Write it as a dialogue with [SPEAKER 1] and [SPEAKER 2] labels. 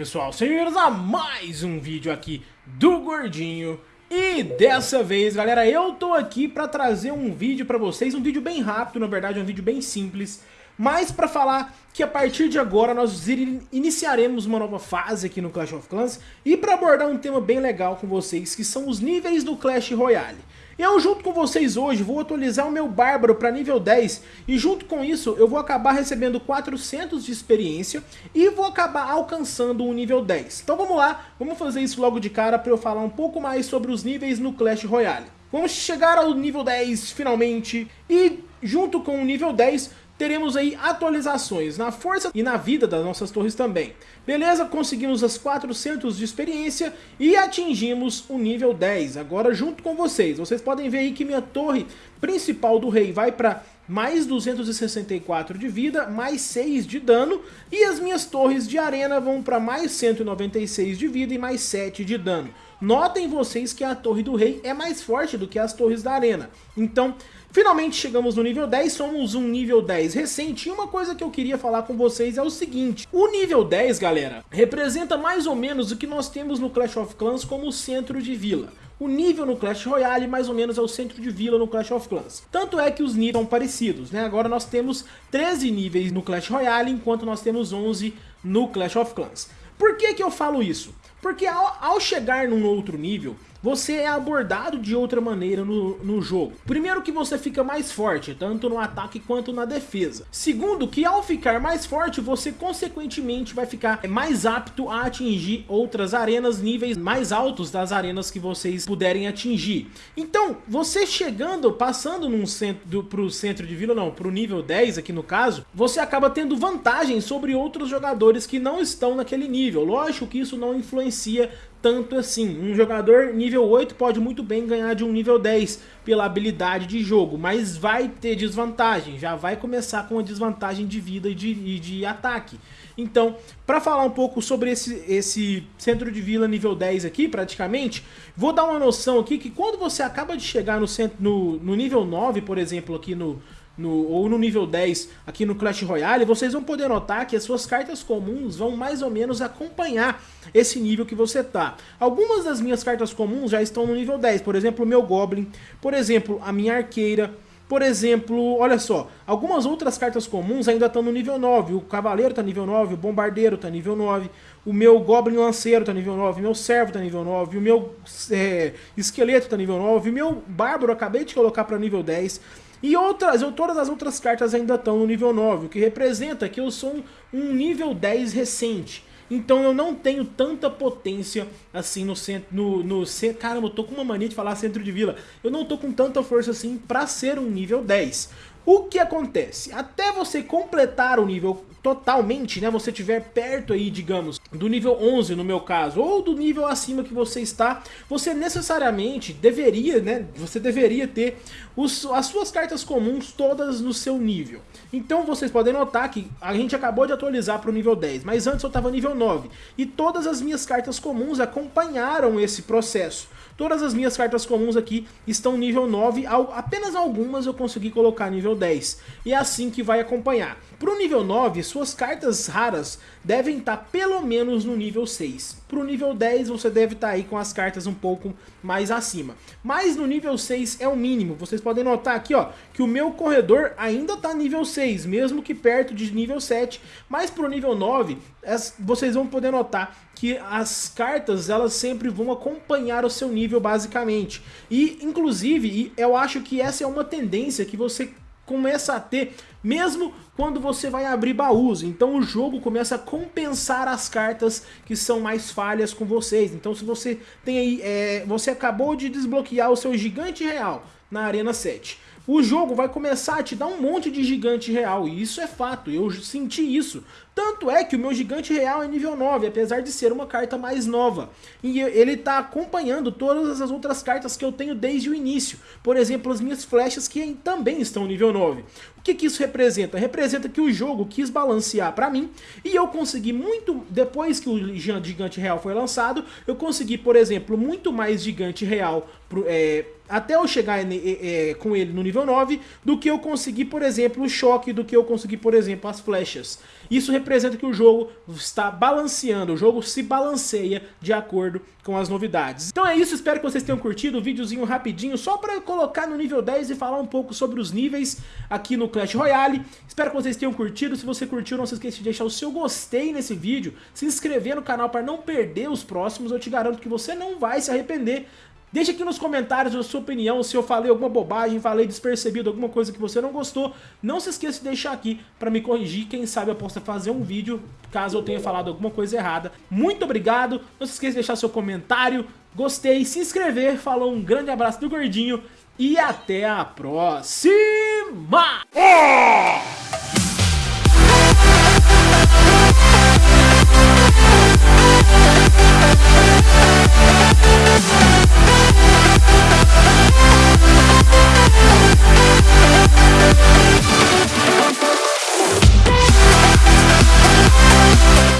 [SPEAKER 1] pessoal, sejam a mais um vídeo aqui do Gordinho. E dessa vez galera, eu tô aqui pra trazer um vídeo pra vocês, um vídeo bem rápido, na verdade um vídeo bem simples Mas pra falar que a partir de agora nós iniciaremos uma nova fase aqui no Clash of Clans E pra abordar um tema bem legal com vocês, que são os níveis do Clash Royale eu junto com vocês hoje vou atualizar o meu Bárbaro para nível 10 e junto com isso eu vou acabar recebendo 400 de experiência e vou acabar alcançando o nível 10. Então vamos lá, vamos fazer isso logo de cara para eu falar um pouco mais sobre os níveis no Clash Royale. Vamos chegar ao nível 10 finalmente e junto com o nível 10 teremos aí atualizações na força e na vida das nossas torres também. Beleza? Conseguimos as 400 de experiência e atingimos o nível 10, agora junto com vocês. Vocês podem ver aí que minha torre principal do rei vai para mais 264 de vida, mais 6 de dano, e as minhas torres de arena vão para mais 196 de vida e mais 7 de dano. Notem vocês que a torre do rei é mais forte do que as torres da arena. Então, Finalmente chegamos no nível 10, somos um nível 10 recente e uma coisa que eu queria falar com vocês é o seguinte, o nível 10 galera, representa mais ou menos o que nós temos no Clash of Clans como centro de vila. O nível no Clash Royale mais ou menos é o centro de vila no Clash of Clans. Tanto é que os níveis são parecidos, né? Agora nós temos 13 níveis no Clash Royale, enquanto nós temos 11 no Clash of Clans. Por que que eu falo isso? Porque ao, ao chegar num outro nível, você é abordado de outra maneira no, no jogo. Primeiro que você fica mais forte, tanto no ataque quanto na defesa. Segundo que ao ficar mais forte, você consequentemente vai ficar mais apto a atingir outras arenas, níveis mais altos das arenas que vocês puderem atingir. Então, você chegando, passando num centro, do, pro centro de vila, não, pro nível 10 aqui no caso, você acaba tendo vantagem sobre outros jogadores que não estão naquele nível. Lógico que isso não influencia tanto assim. Um jogador nível 8 pode muito bem ganhar de um nível 10 pela habilidade de jogo, mas vai ter desvantagem, já vai começar com a desvantagem de vida e de, e de ataque. Então, para falar um pouco sobre esse, esse centro de vila nível 10 aqui, praticamente, vou dar uma noção aqui que quando você acaba de chegar no, centro, no, no nível 9, por exemplo, aqui no, no, ou no nível 10 aqui no Clash Royale, vocês vão poder notar que as suas cartas comuns vão mais ou menos acompanhar esse nível que você tá. Algumas das minhas cartas comuns já estão no nível 10, por exemplo, o meu Goblin, por exemplo, a minha Arqueira, por exemplo, olha só, algumas outras cartas comuns ainda estão no nível 9. O Cavaleiro está nível 9, o Bombardeiro está nível 9, o meu Goblin Lanceiro está nível 9, o meu Servo está nível 9, o meu é, Esqueleto está nível 9, o meu Bárbaro acabei de colocar para nível 10. E outras, eu, todas as outras cartas ainda estão no nível 9, o que representa que eu sou um, um nível 10 recente. Então eu não tenho tanta potência assim no centro. No, no, caramba, eu tô com uma mania de falar centro de vila. Eu não tô com tanta força assim pra ser um nível 10. O que acontece? Até você completar o nível totalmente, né, você tiver perto aí, digamos, do nível 11 no meu caso, ou do nível acima que você está, você necessariamente deveria, né, você deveria ter os, as suas cartas comuns todas no seu nível. Então vocês podem notar que a gente acabou de atualizar para o nível 10, mas antes eu estava nível 9, e todas as minhas cartas comuns acompanharam esse processo. Todas as minhas cartas comuns aqui estão nível 9, apenas algumas eu consegui colocar nível 10. E é assim que vai acompanhar. Para o nível 9, suas cartas raras devem estar tá pelo menos no nível 6. Para o nível 10 você deve estar tá aí com as cartas um pouco mais acima. Mas no nível 6 é o mínimo. Vocês podem notar aqui ó, que o meu corredor ainda está nível 6, mesmo que perto de nível 7. Mas para o nível 9, vocês vão poder notar que as cartas elas sempre vão acompanhar o seu nível basicamente. E inclusive eu acho que essa é uma tendência que você começa a ter mesmo quando você vai abrir baús. Então o jogo começa a compensar as cartas que são mais falhas com vocês. Então se você tem aí, é, você acabou de desbloquear o seu gigante real na Arena 7 o jogo vai começar a te dar um monte de gigante real, e isso é fato, eu senti isso. Tanto é que o meu gigante real é nível 9, apesar de ser uma carta mais nova. E ele está acompanhando todas as outras cartas que eu tenho desde o início. Por exemplo, as minhas flechas que também estão nível 9. O que, que isso representa? Representa que o jogo quis balancear pra mim e eu consegui muito, depois que o Gigante Real foi lançado, eu consegui, por exemplo, muito mais Gigante Real pro, é, até eu chegar é, é, com ele no nível 9, do que eu consegui, por exemplo, o choque, do que eu consegui, por exemplo, as flechas. Isso representa que o jogo está balanceando, o jogo se balanceia de acordo com as novidades. Então é isso, espero que vocês tenham curtido o videozinho rapidinho, só para colocar no nível 10 e falar um pouco sobre os níveis aqui no Clash Royale. Espero que vocês tenham curtido, se você curtiu não se esqueça de deixar o seu gostei nesse vídeo, se inscrever no canal para não perder os próximos, eu te garanto que você não vai se arrepender Deixa aqui nos comentários a sua opinião, se eu falei alguma bobagem, falei despercebido, alguma coisa que você não gostou. Não se esqueça de deixar aqui para me corrigir, quem sabe eu possa fazer um vídeo caso eu tenha falado alguma coisa errada. Muito obrigado, não se esqueça de deixar seu comentário, gostei, se inscrever, falou um grande abraço do Gordinho e até a próxima!